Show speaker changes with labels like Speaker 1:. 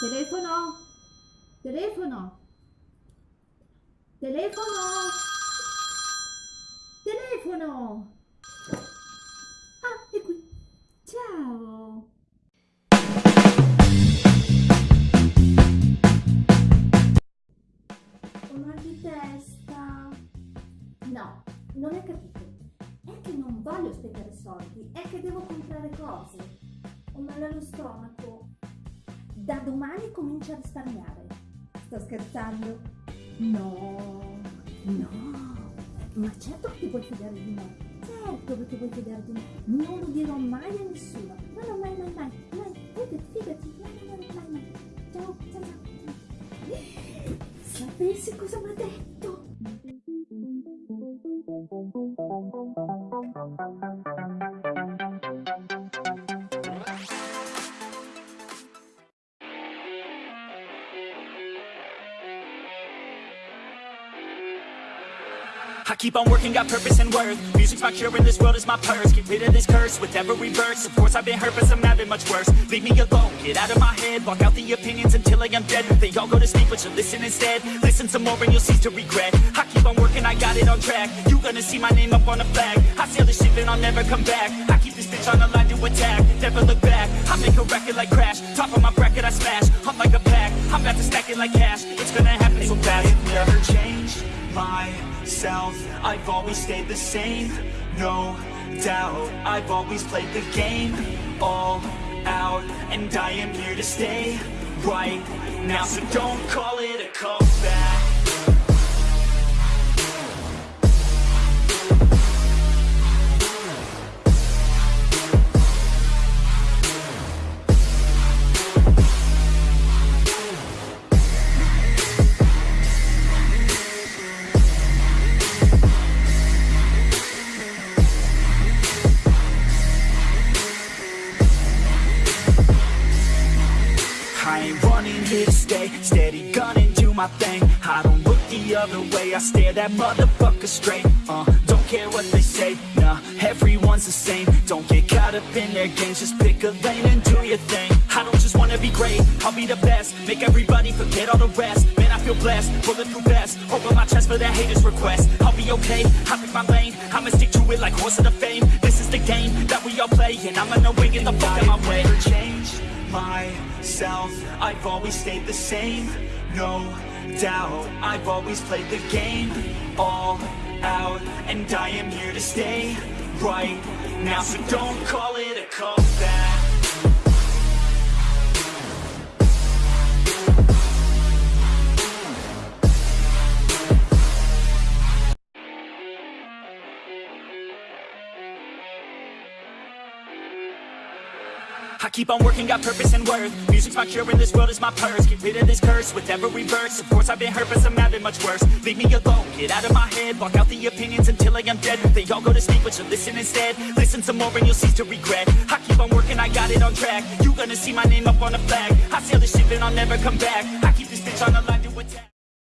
Speaker 1: Telefono? Telefono? Telefono? Telefono? Ah, è qui. Ciao. Ho mal di testa. No, non hai capito. È che non voglio spendere soldi, è che devo comprare cose. Ho male allo stomaco. Da domani comincio a risparmiare. Sto scherzando? No, no. Ma certo che ti puoi fidare di me. Certo che ti puoi fidare di me. Non lo dirò mai a nessuno. No, no, mai, mai, mai. Mai, fidati, fidati. No, no, no, mai, mai. Ciao, ciao, ciao. Sapessi cosa mi ha detto?
Speaker 2: I keep on working, got purpose and worth. Music's my cure and this world is my purse. Get rid of this curse with every verse. Of course I've been hurt but some have been much worse. Leave me alone, get out of my head. Block out the opinions until I am dead. They all go to sleep but you listen instead. Listen some more and you'll cease to regret. I keep on working, I got it on track. You gonna see my name up on a flag. I sail the ship and I'll never come back. I keep this bitch on the line to attack. Never look back, I make a record like Crash. Top of my bracket I smash, I'm like a pack. I'm about to stack it like cash. It's gonna happen so fast myself. I've always stayed the same No doubt. I've always played the game All out And I am here to stay Right now. So don't call it a comeback I ain't running here to stay Steady gunning, do my thing. I don't look the other way I stare that motherfucker straight. Uh, Don't care what they say Nah, everyone's the same. Don't get caught up in their games Just pick a lane and do your thing. I don't just wanna be great I'll be the best. Make everybody forget all the rest. Man, I feel blessed Bulletproof vest Over my chest for that haters request. I'll be okay I pick my lane. I'ma stick to it like horse of the fame. This is the game that we all play And I'ma know win in the fuck out my way. Change myself. I've always stayed the same. No doubt I've always played the game. All out And I am here to stay Right now So don't call it a comeback I keep on working, got purpose and worth. Music's my cure and this world is my purse. Get rid of this curse with every verse. Of course I've been hurt but some have been much worse. Leave me alone, get out of my head. Block out the opinions until I am dead. They all go to sleep but you listen instead. Listen some more and you'll cease to regret. I keep on working, I got it on track. You gonna see my name up on a flag. I sail the ship and I'll never come back. I keep this bitch on the line to attack